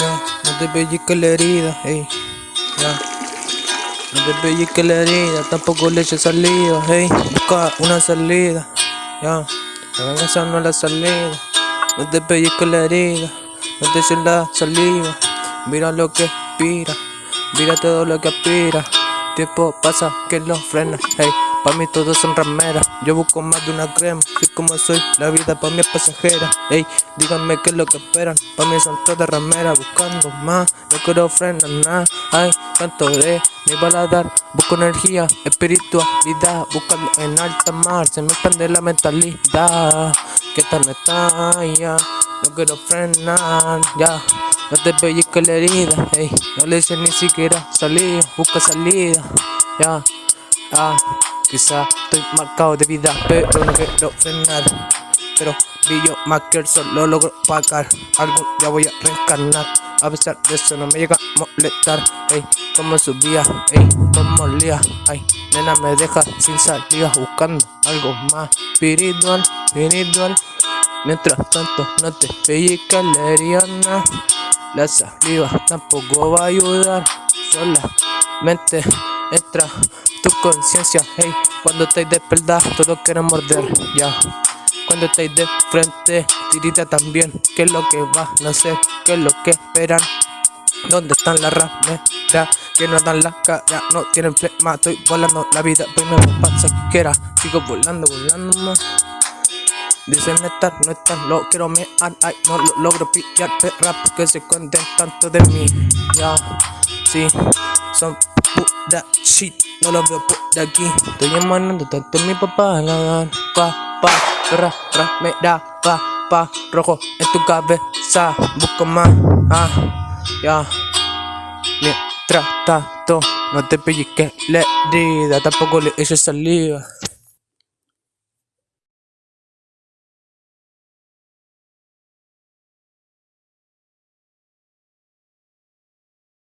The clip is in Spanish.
No te pellizques la herida, ey. Ya. No te pellizques la herida, tampoco le eches saliva, ey. Busca una salida, ya. La venganza no es la salida. No te pellizques la herida, no te eches la saliva. Mira lo que aspira, mira todo lo que aspira. Tiempo pasa que lo frena, hey. Pa' mí todos son rameras, yo busco más de una crema Soy como soy, la vida pa' mí es pasajera. Ey, díganme qué es lo que esperan Pa' mí son todas rameras, buscando más No quiero frenar nada, ay, tanto de mi baladar Busco energía, espiritualidad Buscando en alta mar, se me expande la mentalidad. Que tal está, ya No quiero frenar, ya. No te pellizques la herida, ey, no le eches ni siquiera salida, busca salida, ya, ah. Quizá estoy marcado de vida, pero no quiero frenar. Pero brillo más que el sol, lo logro pagar. Algún día voy a reencarnar. A pesar de eso no me llega a molestar. Ey, como subía, ey, como lía. Ay, nena me deja sin salida buscando algo más espiritual, espiritual. Mientras tanto, no te pellizcas la herida. La saliva tampoco va a ayudar. Solamente entra tu conciencia, hey, cuando estáis de espalda, todos quieren morder, ya. Cuando estáis de frente, tirita también, ¿qué es lo que va? No sé, ¿qué es lo que esperan? ¿Dónde están las rameras? Que no dan la cara, no tienen flema, estoy volando la vida, pues me pasa que quiera, sigo volando, volando más. Dicen estar, no están, lo quiero me ay, no lo logro pillar, perra, porque se cuenten tanto de mí, ya, sí, son pura shit, no lo veo por aquí. Estoy emanando tanto mi papá, la dan, pa, pa, ra, ra, me da, pa, pa, rojo en tu cabeza, busco más, ah, ya. Mientras tanto, no te pellizques la herida, tampoco le eches saliva.